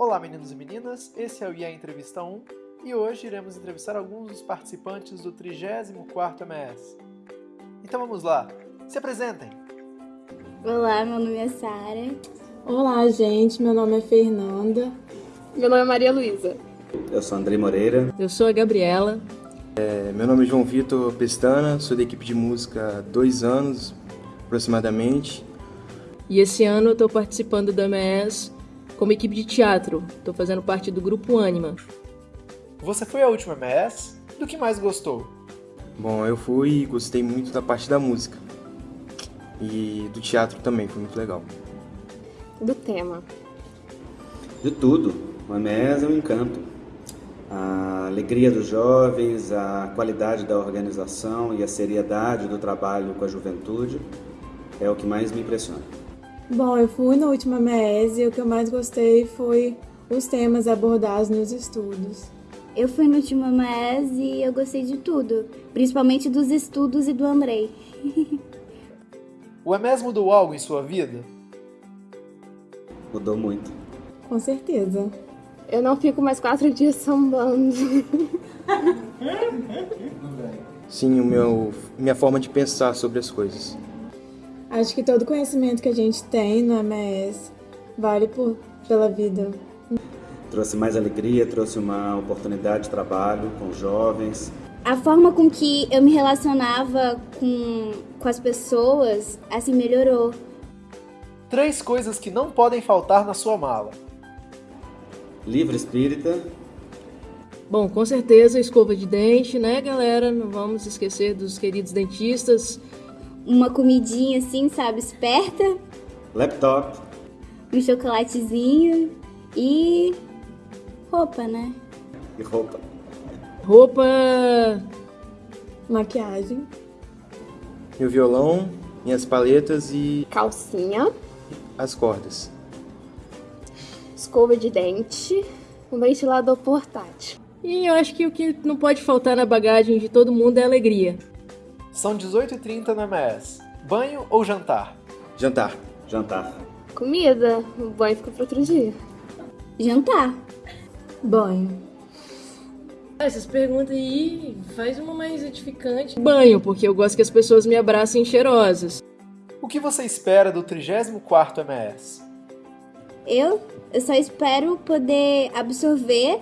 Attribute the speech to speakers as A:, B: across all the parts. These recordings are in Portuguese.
A: Olá meninos e meninas, esse é o IA Entrevista 1 e hoje iremos entrevistar alguns dos participantes do 34º MS. Então vamos lá, se apresentem!
B: Olá, meu nome é Sara.
C: Olá gente, meu nome é Fernanda.
D: Meu nome é Maria Luísa.
E: Eu sou Andrei Moreira.
F: Eu sou a Gabriela.
G: É, meu nome é João Vitor Pestana, sou da equipe de música há dois anos aproximadamente.
F: E esse ano eu estou participando do MS como equipe de teatro. Estou fazendo parte do grupo Anima.
A: Você foi a última MS? Do que mais gostou?
G: Bom, eu fui e gostei muito da parte da música. E do teatro também, foi muito legal.
D: Do tema.
E: De tudo. O MS é um encanto. A alegria dos jovens, a qualidade da organização e a seriedade do trabalho com a juventude é o que mais me impressiona.
C: Bom, eu fui na última MES e o que eu mais gostei foi os temas abordados nos estudos.
B: Eu fui no último MES e eu gostei de tudo, principalmente dos estudos e do Andrei.
A: o EMES mudou algo em sua vida?
E: Mudou muito.
C: Com certeza.
D: Eu não fico mais quatro dias sambando.
G: Sim, o meu, minha forma de pensar sobre as coisas.
C: Acho que todo conhecimento que a gente tem no MS vale por, pela vida.
E: Trouxe mais alegria, trouxe uma oportunidade de trabalho com jovens.
B: A forma com que eu me relacionava com, com as pessoas, assim, melhorou.
A: Três coisas que não podem faltar na sua mala.
E: Livro espírita.
F: Bom, com certeza escova de dente, né, galera? Não vamos esquecer dos queridos dentistas
B: uma comidinha assim, sabe, esperta.
E: Laptop.
B: Um chocolatezinho e roupa, né?
E: E roupa.
F: Roupa.
C: Maquiagem.
G: Meu violão, minhas paletas e.
D: Calcinha.
G: As cordas.
D: Escova de dente. Um ventilador portátil.
F: E eu acho que o que não pode faltar na bagagem de todo mundo é alegria.
A: São 18h30 no MS. Banho ou jantar?
G: Jantar.
E: Jantar.
D: Comida. O banho fica para outro dia.
B: Jantar.
C: Banho.
F: Ah, essas perguntas aí faz uma mais edificante. Banho, porque eu gosto que as pessoas me abracem cheirosas.
A: O que você espera do 34º MS?
B: Eu, eu só espero poder absorver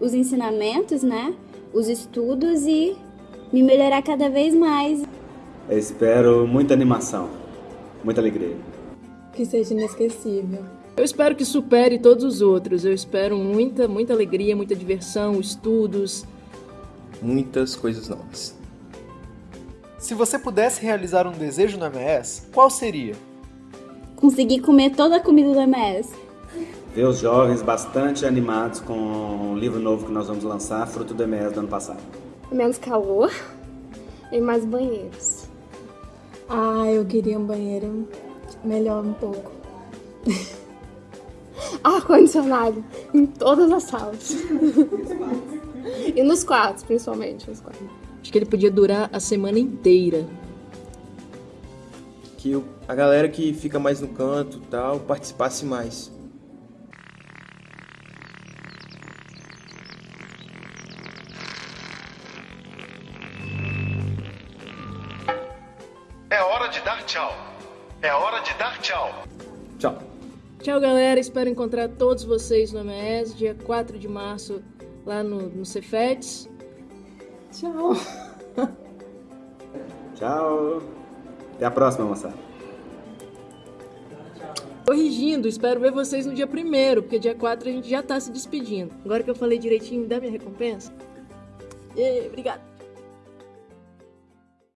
B: os ensinamentos, né? Os estudos e me melhorar cada vez mais.
E: Eu espero muita animação, muita alegria.
C: Que seja inesquecível.
F: Eu espero que supere todos os outros. Eu espero muita, muita alegria, muita diversão, estudos.
G: Muitas coisas novas.
A: Se você pudesse realizar um desejo no MS, qual seria?
B: Conseguir comer toda a comida do MS.
E: Ver os jovens bastante animados com o livro novo que nós vamos lançar, fruto do MS do ano passado
D: menos calor e mais banheiros.
C: Ah, eu queria um banheiro melhor um pouco.
D: Ar-condicionado em todas as salas. e nos quartos, principalmente. Nos quartos.
F: Acho que ele podia durar a semana inteira.
G: Que a galera que fica mais no canto tal participasse mais.
H: De dar tchau. É hora de dar tchau.
G: Tchau.
F: Tchau, galera. Espero encontrar todos vocês no MS, dia 4 de março, lá no, no Cefetes.
C: Tchau.
E: Tchau. Até a próxima, moçada.
F: Corrigindo, espero ver vocês no dia 1 porque dia 4 a gente já tá se despedindo. Agora que eu falei direitinho, dá minha recompensa? E, obrigado.